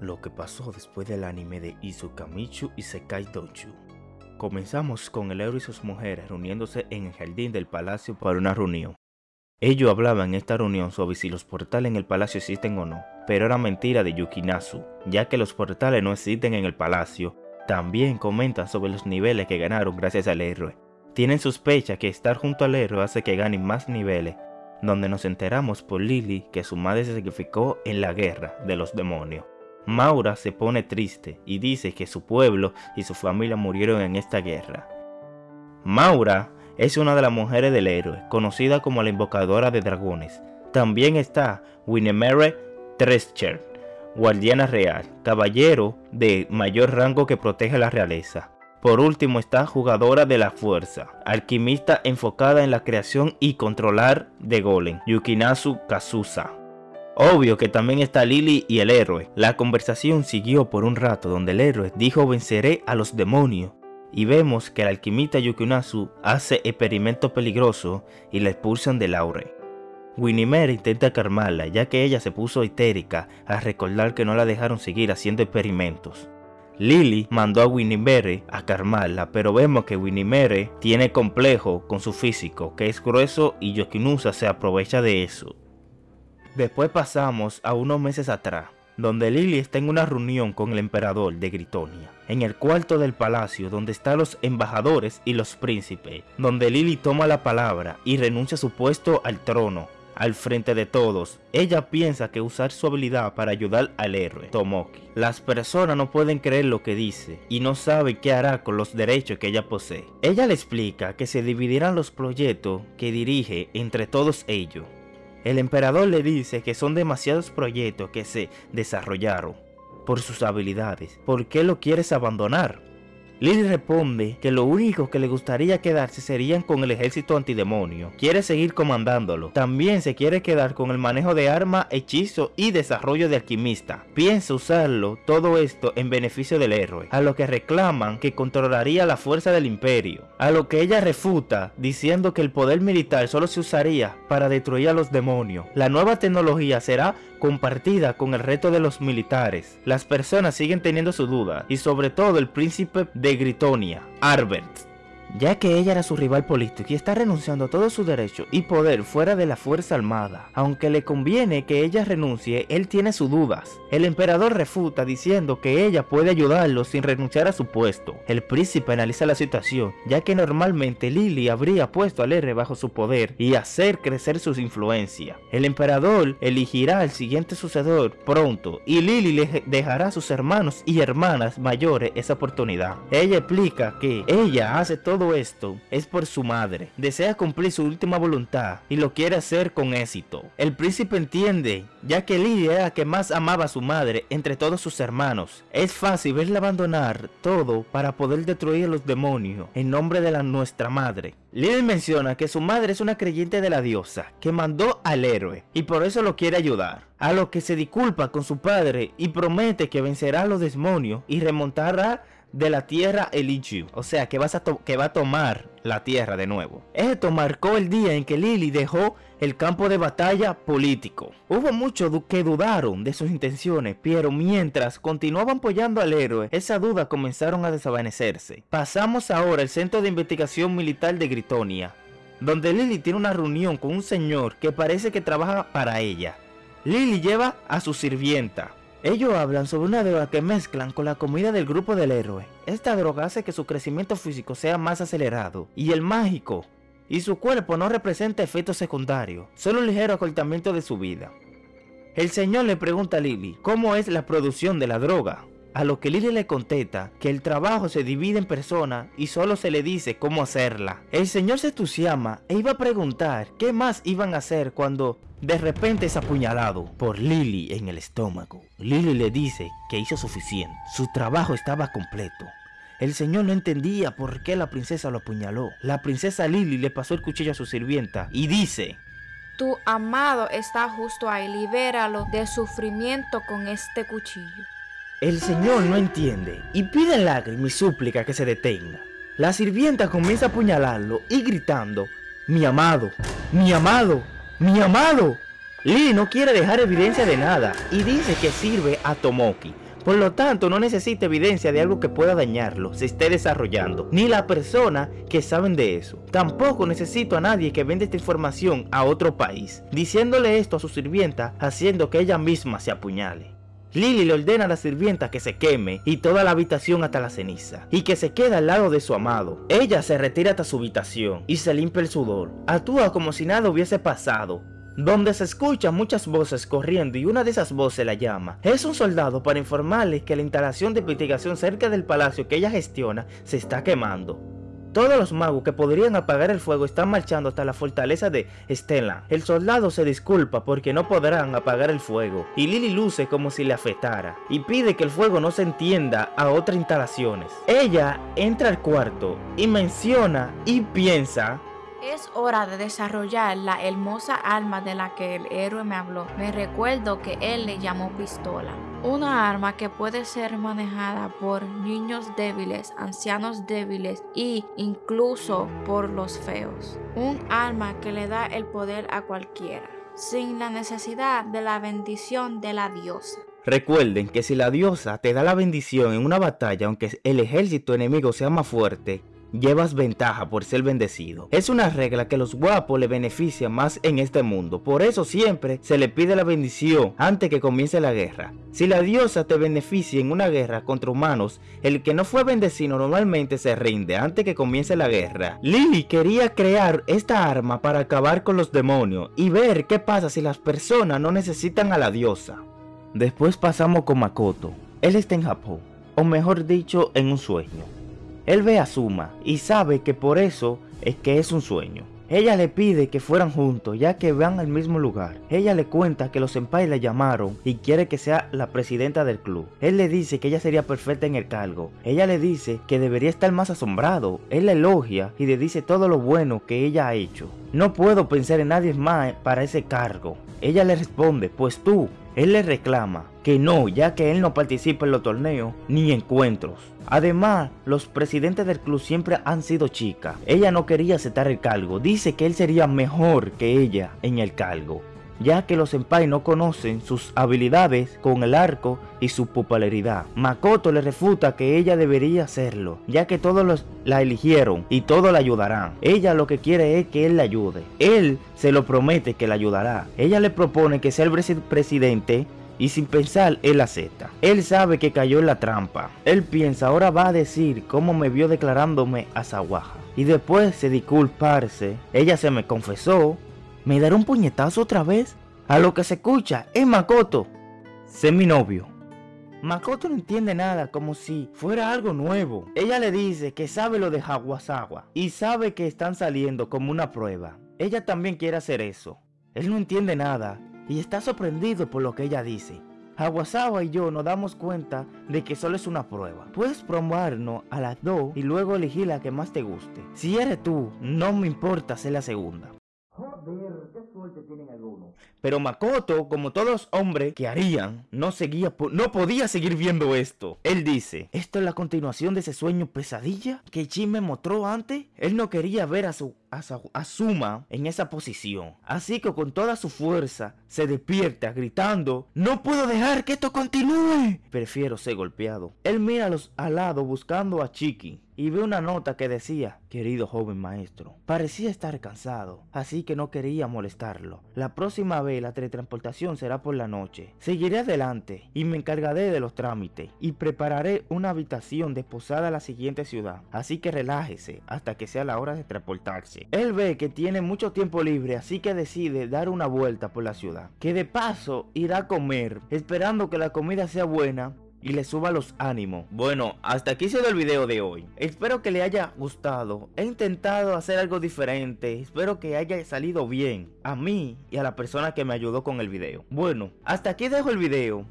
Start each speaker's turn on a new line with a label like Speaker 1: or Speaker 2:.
Speaker 1: lo que pasó después del anime de Izukamichu y Sekai Dochu. Comenzamos con el héroe y sus mujeres reuniéndose en el jardín del palacio para una reunión. Ellos hablaban en esta reunión sobre si los portales en el palacio existen o no, pero era mentira de Yukinazu, ya que los portales no existen en el palacio. También comentan sobre los niveles que ganaron gracias al héroe. Tienen sospecha que estar junto al héroe hace que ganen más niveles, donde nos enteramos por Lily que su madre se sacrificó en la guerra de los demonios. Maura se pone triste y dice que su pueblo y su familia murieron en esta guerra. Maura es una de las mujeres del héroe, conocida como la invocadora de dragones. También está Winnemere Trescher, guardiana real, caballero de mayor rango que protege la realeza. Por último está jugadora de la fuerza, alquimista enfocada en la creación y controlar de golem, Yukinazu Kazusa. Obvio que también está Lily y el héroe. La conversación siguió por un rato donde el héroe dijo venceré a los demonios. Y vemos que el alquimista Yukinazu hace experimentos peligrosos y la expulsan del aure. Winnie intenta calmarla ya que ella se puso histérica al recordar que no la dejaron seguir haciendo experimentos. Lily mandó a Winnie a calmarla, pero vemos que Winnie tiene complejo con su físico, que es grueso y Yokinusa se aprovecha de eso. Después pasamos a unos meses atrás, donde Lily está en una reunión con el emperador de Gritonia, en el cuarto del palacio donde están los embajadores y los príncipes, donde Lily toma la palabra y renuncia a su puesto al trono, al frente de todos. Ella piensa que usar su habilidad para ayudar al héroe, Tomoki. Las personas no pueden creer lo que dice y no saben qué hará con los derechos que ella posee. Ella le explica que se dividirán los proyectos que dirige entre todos ellos el emperador le dice que son demasiados proyectos que se desarrollaron por sus habilidades. ¿Por qué lo quieres abandonar? Lily responde que lo único que le gustaría quedarse serían con el ejército antidemonio. Quiere seguir comandándolo. También se quiere quedar con el manejo de arma, hechizo y desarrollo de alquimista. Piensa usarlo todo esto en beneficio del héroe, a lo que reclaman que controlaría la fuerza del imperio. A lo que ella refuta diciendo que el poder militar solo se usaría para destruir a los demonios. La nueva tecnología será compartida con el resto de los militares. Las personas siguen teniendo su duda y sobre todo el príncipe de Gritonia, Arbert ya que ella era su rival político y está renunciando a todo su derecho y poder fuera de la fuerza armada. Aunque le conviene que ella renuncie, él tiene sus dudas. El emperador refuta diciendo que ella puede ayudarlo sin renunciar a su puesto. El príncipe analiza la situación, ya que normalmente Lily habría puesto al R bajo su poder y hacer crecer su influencia. El emperador elegirá al siguiente sucedor pronto y Lily le dejará a sus hermanos y hermanas mayores esa oportunidad. Ella explica que ella hace todo todo esto es por su madre. Desea cumplir su última voluntad y lo quiere hacer con éxito. El príncipe entiende, ya que Lidia era la que más amaba a su madre entre todos sus hermanos. Es fácil verla abandonar todo para poder destruir a los demonios en nombre de la nuestra madre. Lidia menciona que su madre es una creyente de la diosa que mandó al héroe y por eso lo quiere ayudar. A lo que se disculpa con su padre y promete que vencerá a los demonios y remontará de la tierra Eligiu, o sea que, vas a que va a tomar la tierra de nuevo. Esto marcó el día en que Lily dejó el campo de batalla político. Hubo muchos que dudaron de sus intenciones, pero mientras continuaban apoyando al héroe, esas dudas comenzaron a desvanecerse. Pasamos ahora al Centro de Investigación Militar de Gritonia, donde Lily tiene una reunión con un señor que parece que trabaja para ella. Lily lleva a su sirvienta, ellos hablan sobre una droga que mezclan con la comida del grupo del héroe. Esta droga hace que su crecimiento físico sea más acelerado y el mágico y su cuerpo no representa efectos secundarios, solo un ligero acortamiento de su vida. El señor le pregunta a Lily cómo es la producción de la droga, a lo que Lily le contesta que el trabajo se divide en personas y solo se le dice cómo hacerla. El señor se entusiasma e iba a preguntar qué más iban a hacer cuando de repente es apuñalado por Lily en el estómago. Lily le dice que hizo suficiente. Su trabajo estaba completo. El señor no entendía por qué la princesa lo apuñaló. La princesa Lily le pasó el cuchillo a su sirvienta y dice...
Speaker 2: Tu amado está justo ahí, libéralo de sufrimiento con este cuchillo.
Speaker 1: El señor no entiende y pide lágrimas y súplica que se detenga. La sirvienta comienza a apuñalarlo y gritando, mi amado, mi amado, ¡Mi amado! Lee no quiere dejar evidencia de nada y dice que sirve a Tomoki Por lo tanto, no necesita evidencia de algo que pueda dañarlo, se esté desarrollando, ni la persona que saben de eso. Tampoco necesito a nadie que venda esta información a otro país, diciéndole esto a su sirvienta, haciendo que ella misma se apuñale. Lily le ordena a la sirvienta que se queme y toda la habitación hasta la ceniza, y que se quede al lado de su amado. Ella se retira hasta su habitación y se limpia el sudor. Actúa como si nada hubiese pasado, donde se escuchan muchas voces corriendo y una de esas voces la llama. Es un soldado para informarle que la instalación de investigación cerca del palacio que ella gestiona se está quemando. Todos los magos que podrían apagar el fuego están marchando hasta la fortaleza de Stella. El soldado se disculpa porque no podrán apagar el fuego y Lily luce como si le afectara y pide que el fuego no se entienda a otras instalaciones. Ella entra al cuarto y menciona y piensa
Speaker 2: es hora de desarrollar la hermosa alma de la que el héroe me habló. Me recuerdo que él le llamó pistola. Una arma que puede ser manejada por niños débiles, ancianos débiles e incluso por los feos. Un arma que le da el poder a cualquiera, sin la necesidad de la bendición de la diosa.
Speaker 1: Recuerden que si la diosa te da la bendición en una batalla, aunque el ejército enemigo sea más fuerte, llevas ventaja por ser bendecido. Es una regla que los guapos le beneficia más en este mundo. Por eso siempre se le pide la bendición antes que comience la guerra. Si la diosa te beneficia en una guerra contra humanos, el que no fue bendecido normalmente se rinde antes que comience la guerra. Lily quería crear esta arma para acabar con los demonios y ver qué pasa si las personas no necesitan a la diosa. Después pasamos con Makoto. Él está en Japón, o mejor dicho, en un sueño. Él ve a Suma y sabe que por eso es que es un sueño. Ella le pide que fueran juntos ya que van al mismo lugar. Ella le cuenta que los senpai la llamaron y quiere que sea la presidenta del club. Él le dice que ella sería perfecta en el cargo. Ella le dice que debería estar más asombrado. Él la elogia y le dice todo lo bueno que ella ha hecho. No puedo pensar en nadie más para ese cargo. Ella le responde, pues tú. Él le reclama que no, ya que él no participa en los torneos ni encuentros. Además, los presidentes del club siempre han sido chicas. Ella no quería aceptar el cargo. Dice que él sería mejor que ella en el cargo ya que los senpai no conocen sus habilidades con el arco y su popularidad. Makoto le refuta que ella debería hacerlo, ya que todos los la eligieron y todos la ayudarán. Ella lo que quiere es que él la ayude. Él se lo promete que la ayudará. Ella le propone que sea el presidente y sin pensar él acepta. Él sabe que cayó en la trampa. Él piensa, ahora va a decir cómo me vio declarándome a Sawaja. Y después de disculparse, ella se me confesó. ¿Me dará un puñetazo otra vez? A lo que se escucha es Makoto. Sé mi novio. Makoto no entiende nada, como si fuera algo nuevo. Ella le dice que sabe lo de Hawasawa y sabe que están saliendo como una prueba. Ella también quiere hacer eso. Él no entiende nada y está sorprendido por lo que ella dice. Aguasawa y yo nos damos cuenta de que solo es una prueba. Puedes probarnos a las dos y luego elegir la que más te guste. Si eres tú, no me importa ser la segunda. Joder, qué suerte tienen algunos. Pero Makoto, como todos los hombres que harían, no seguía, no podía seguir viendo esto. Él dice, ¿esto es la continuación de ese sueño pesadilla que Jin me mostró antes? Él no quería ver a su asuma en esa posición. Así que con toda su fuerza se despierta gritando, no puedo dejar que esto continúe. Prefiero ser golpeado. Él mira a los alados buscando a Chiqui y ve una nota que decía, querido joven maestro, parecía estar cansado, así que no quería molestarlo. La próxima vez la teletransportación será por la noche. Seguiré adelante y me encargaré de los trámites y prepararé una habitación desposada a la siguiente ciudad, así que relájese hasta que sea la hora de transportarse. Él ve que tiene mucho tiempo libre, así que decide dar una vuelta por la ciudad. Que de paso irá a comer, esperando que la comida sea buena y le suba los ánimos. Bueno, hasta aquí se el video de hoy. Espero que le haya gustado. He intentado hacer algo diferente. Espero que haya salido bien. A mí y a la persona que me ayudó con el video. Bueno, hasta aquí dejo el video.